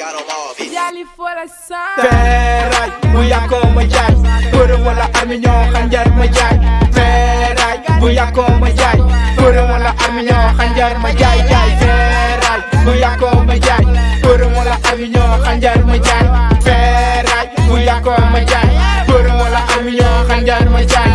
Jali fuera sa. feeraay bu yàkkoo ma jaay përëm wala armi ñoo xanjar ma jaay feeraay bu yàkkoo ma jaay përëm wala armi ñoo xanjar ma jaay jaay feeraay bu yàkkoo ma jaay përëm wala armi ñoo xanjar ma jaay feeraay bu yàkkoo ma jaay përëm wala armi ñoo xanjar ma jaay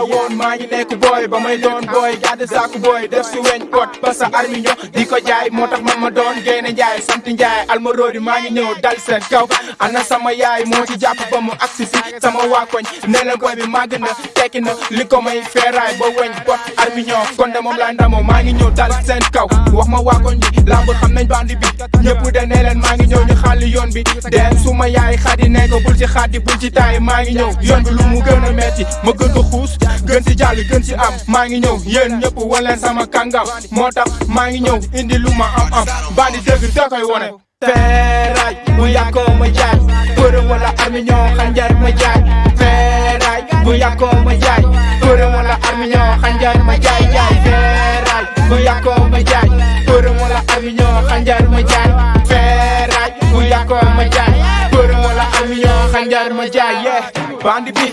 la woon maa ngi nekk booy ba may doon booy gàdd saaku booy def si weñ kot ba sa armi ñoo di ko jaay moo tax man ma doon génne njaay sant njaay almarodi maa ngi ñëw dal seen kaw ana sama yaay moo ci jàpp ba mu agsi si sama waa koñ nee booy bi màgg na tekki na li ko may feeraay ba weñ bot armi ñoo kon de moom laa ndamoo maa ngi ñëw dal seen kaw wax ma waa koñ bi lamb xam nañ bandi bi ñëpp de nee bi dem su ma yaay xadi ne ko bul ci xaddi bul ci taay maa ngi ñëw. Yoon bi lu mu gën metti ma gën ko xuus gën ci jàll gën ci am. Maa ngi ñëw yéen ñëpp leen sama kàngam. Moo tax maa ngi ñëw indi lu am am. Bandi dëgg da koy wone. Feeraay bu yàkkoo ma jaay. Përëm wala armi ñoo xanjar ma jaay. Feeraay bu yàkkoo ma jaay. Përëm wala armi ñoo xanjar ma jaay. Jaay feeraay bu yàkkoo ma jaay. Përëm wala armi ñoo xanjar ma jaay yàkkoo ma jaay përëm wala armi ñoo xanjar ma jaay bandi bi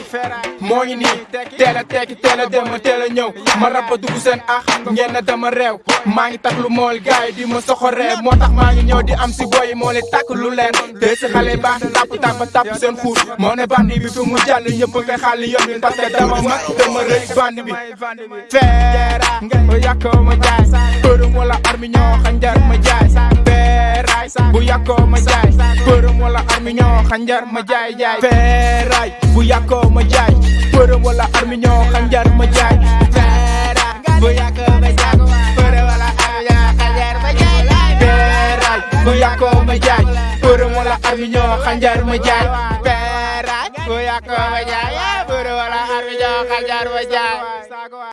moo ngi nii teel a tekki teel a dem teel a ñëw ma rab ba dugg seen ax ngeen dama réew. Maa ngi takk lu mool gaay di ma soxoree moo tax maa ngi ñëw di am si boy moo leen takk lu leen. Te si xale baax tàpp tàpp tàpp seen xuur moo ne bandi bi fi mu jàll ñëpp koy xàll yoon parce dama mag dama rëy bandi bi. Feera bu yàkkoo ma jaay. Përëm wala armi ñoo xanjar ma jaay bu yàkkoo ma jaay përëm wala armi ñoo xanjar ma jaay jaay feeraay bu yàkkoo ma jaay përëm wala armi ñoo xanjar ma jaay feeraay bu yàkkoo ma jaay përëm wala armi ñoo xanjar ma jaay feeraay bu yàkkoo ma jaay përëm wala armi ñoo xanjar ma jaay feeraay bu yàkkoo ma jaay përëm wala armi ñoo xanjar ma jaay